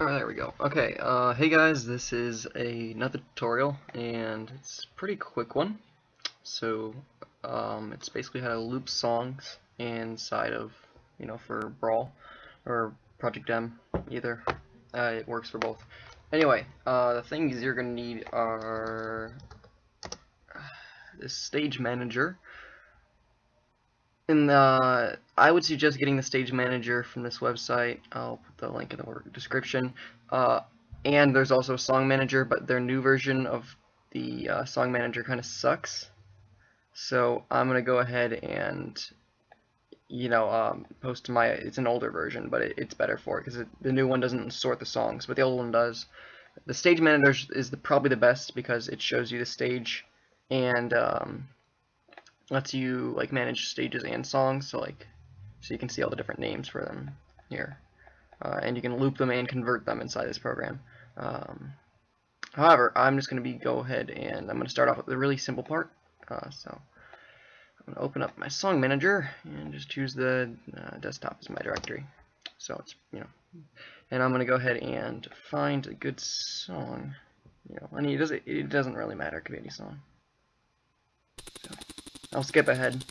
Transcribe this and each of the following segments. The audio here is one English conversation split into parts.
Alright, there we go. Okay, uh, hey guys, this is a, another tutorial, and it's a pretty quick one. So, um, it's basically how to loop songs inside of, you know, for Brawl, or Project M, either. Uh, it works for both. Anyway, uh, the things you're going to need are this stage manager, and uh, I would suggest getting the stage manager from this website. I'll put the link in the description. Uh, and there's also a song manager, but their new version of the uh, song manager kind of sucks. So I'm gonna go ahead and you know um, post my. It's an older version, but it, it's better for it because the new one doesn't sort the songs, but the old one does. The stage manager is the, probably the best because it shows you the stage and um, lets you like manage stages and songs so like so you can see all the different names for them here. Uh, and you can loop them and convert them inside this program. Um, however I'm just gonna be go ahead and I'm gonna start off with the really simple part. Uh, so I'm gonna open up my song manager and just choose the uh, desktop as my directory. So it's you know and I'm gonna go ahead and find a good song. You know I mean it doesn't it doesn't really matter. It could be any song. so. I'll skip ahead.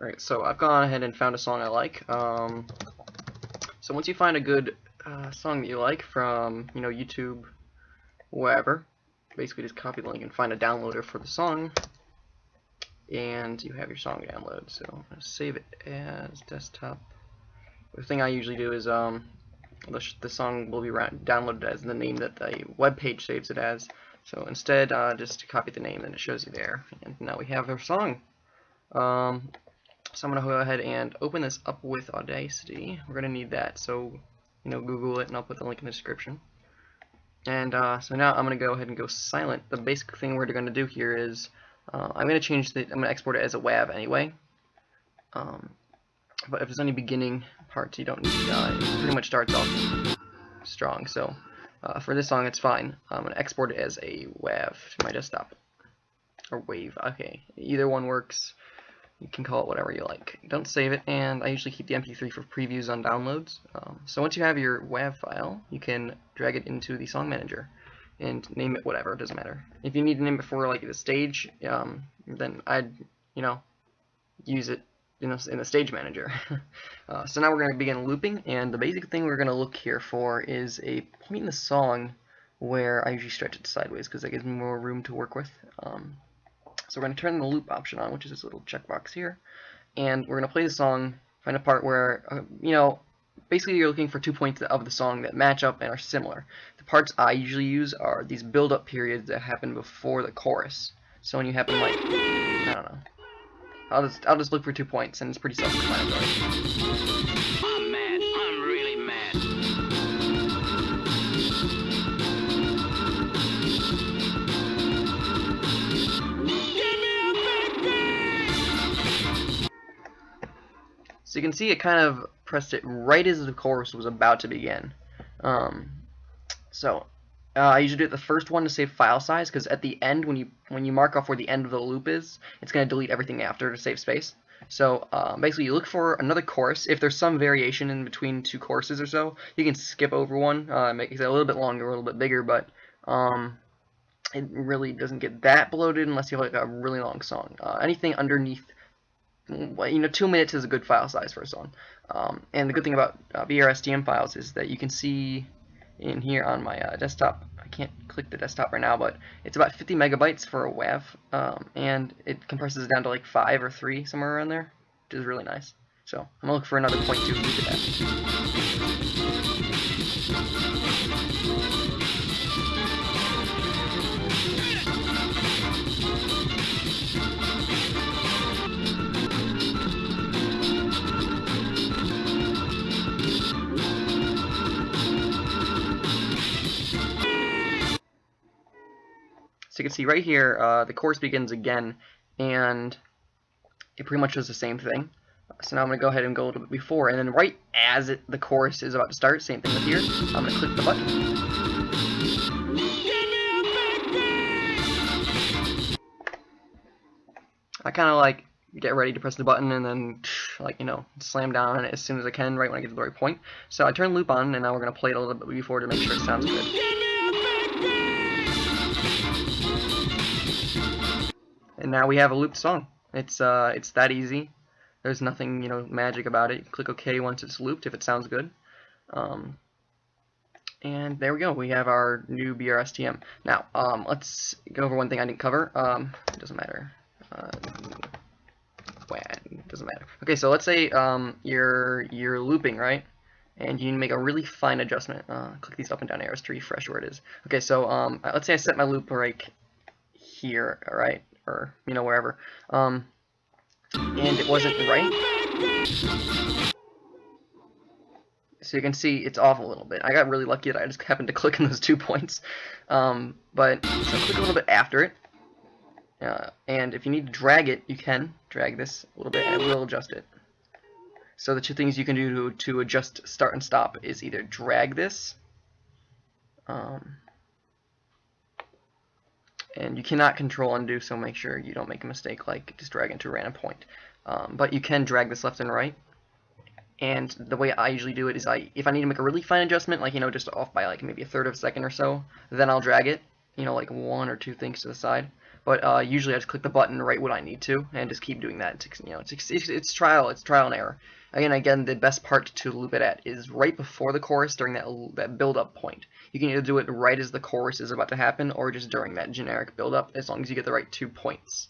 Alright, so I've gone ahead and found a song I like. Um, so once you find a good uh, song that you like from, you know, YouTube, wherever, basically just copy the link and find a downloader for the song, and you have your song download. So I'm going to save it as desktop. The thing I usually do is um, the, the song will be downloaded as the name that the web page saves it as. So instead, uh, just copy the name and it shows you there. And now we have our song. Um, so I'm going to go ahead and open this up with Audacity. We're going to need that, so you know, Google it, and I'll put the link in the description. And uh, so now I'm going to go ahead and go silent. The basic thing we're going to do here is uh, I'm going to change the, I'm going to export it as a WAV anyway. Um, but if there's any beginning parts you don't need, uh, it pretty much starts off strong. So uh, for this song, it's fine. I'm going to export it as a WAV to my desktop. Or WAVE, okay. Either one works. You can call it whatever you like. Don't save it, and I usually keep the MP3 for previews on downloads. Um, so once you have your WAV file, you can drag it into the Song Manager and name it whatever, it doesn't matter. If you need to name it for like the stage, um, then I'd, you know, use it in the, in the stage manager. uh, so now we're going to begin looping, and the basic thing we're going to look here for is a point in the song where I usually stretch it sideways because that gives me more room to work with. Um, so we're going to turn the loop option on, which is this little checkbox here. And we're going to play the song, find a part where, uh, you know, basically you're looking for two points of the song that match up and are similar. The parts I usually use are these build-up periods that happen before the chorus. So when you happen like, I don't know. I'll just, I'll just look for two points, and it's pretty self-explanatory. So you can see it kind of pressed it right as the chorus was about to begin. Um, so uh, I usually do it the first one to save file size because at the end when you when you mark off where the end of the loop is, it's going to delete everything after to save space. So um, basically, you look for another chorus. If there's some variation in between two courses or so, you can skip over one, uh, make it a little bit longer, a little bit bigger, but um, it really doesn't get that bloated unless you have like a really long song. Uh, anything underneath you know, two minutes is a good file size for a song. Um, and the good thing about uh, BRSTM files is that you can see in here on my uh, desktop, I can't click the desktop right now, but it's about 50 megabytes for a WAV, um, and it compresses down to like 5 or 3, somewhere around there, which is really nice. So I'm going to look for another point to So you can see right here, uh, the chorus begins again, and it pretty much does the same thing. So now I'm going to go ahead and go a little bit before, and then right as it, the chorus is about to start, same thing with here, I'm going to click the button. I kind of like get ready to press the button and then like you know slam down on it as soon as I can right when I get to the right point. So I turn loop on and now we're gonna play it a little bit before to make sure it sounds good. And now we have a looped song. It's uh, it's that easy. There's nothing you know magic about it. click OK once it's looped if it sounds good. Um, and there we go. We have our new BRSTM. Now um, let's go over one thing I didn't cover. Um, it doesn't matter. Uh, doesn't matter. Okay, so let's say um, you're you're looping right, and you need to make a really fine adjustment. Uh, click these up and down arrows to refresh where it is. Okay, so um, let's say I set my loop right here, all right, or you know wherever, um, and it wasn't right. So you can see it's off a little bit. I got really lucky that I just happened to click in those two points. Um, but so click a little bit after it. Uh, and if you need to drag it, you can drag this a little bit and it will adjust it. So the two things you can do to, to adjust start and stop is either drag this um, and you cannot control undo so make sure you don't make a mistake like just drag into a random point. Um, but you can drag this left and right. And the way I usually do it is I if I need to make a really fine adjustment like you know just off by like maybe a third of a second or so then I'll drag it you know like one or two things to the side. But uh, usually I just click the button right when I need to and just keep doing that it's, you know it's, it's, it's trial it's trial and error Again, again, the best part to loop it at is right before the chorus during that, that build-up point. You can either do it right as the chorus is about to happen or just during that generic build-up as long as you get the right two points.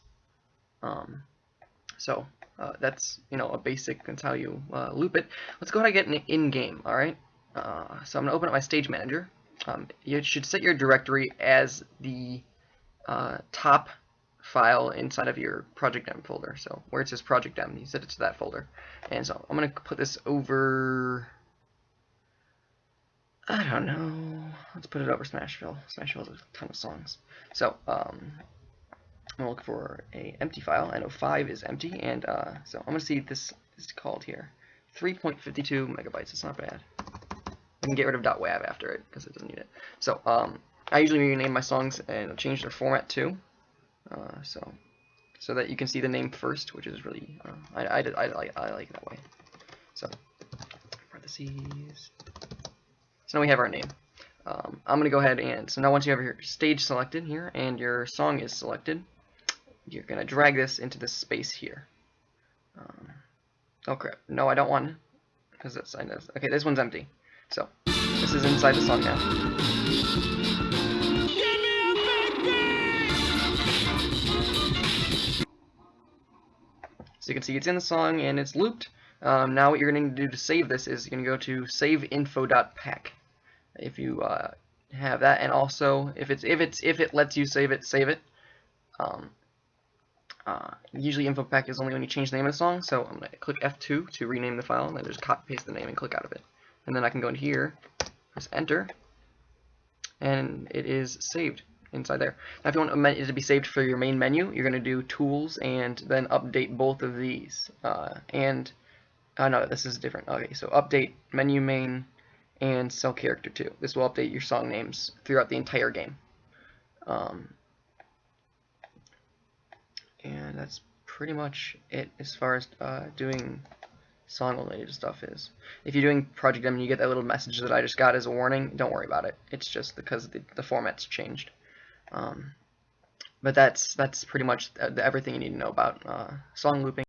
Um, so uh, that's, you know, a basic, that's how you uh, loop it. Let's go ahead and get an in-game, alright? Uh, so I'm going to open up my stage manager. Um, you should set your directory as the uh, top file inside of your project M folder. So where it says project M, you set it to that folder. And so I'm going to put this over, I don't know, let's put it over Smashville. Smashville has a ton of songs. So um, I'm going to look for a empty file. I know 5 is empty, and uh, so I'm going to see this is called here. 3.52 megabytes, it's not bad. I can get rid of .wav after it, because it doesn't need it. So um, I usually rename my songs and change their format too. Uh, so so that you can see the name first, which is really uh, I, I, I, I, like that way. So parentheses. So now we have our name. Um, I'm gonna go ahead and so now once you have your stage selected here and your song is selected, you're gonna drag this into this space here. Um, oh crap! No, I don't want because that's I know. Okay, this one's empty. So this is inside the song now. So you can see it's in the song and it's looped. Um, now what you're going to do to save this is you're going to go to saveinfo.pack. If you uh, have that, and also if it's if it's if it lets you save it, save it. Um, uh, usually info pack is only when you change the name of the song, so I'm going to click F2 to rename the file, and then just copy paste the name and click out of it. And then I can go in here, press enter, and it is saved inside there. Now if you want it to be saved for your main menu, you're going to do tools and then update both of these. Uh, and, oh no, this is different. Okay, so update menu main and cell character 2. This will update your song names throughout the entire game. Um, and that's pretty much it as far as uh, doing song related stuff is. If you're doing Project M and you get that little message that I just got as a warning, don't worry about it. It's just because the, the format's changed. Um, but that's that's pretty much everything you need to know about uh, song looping.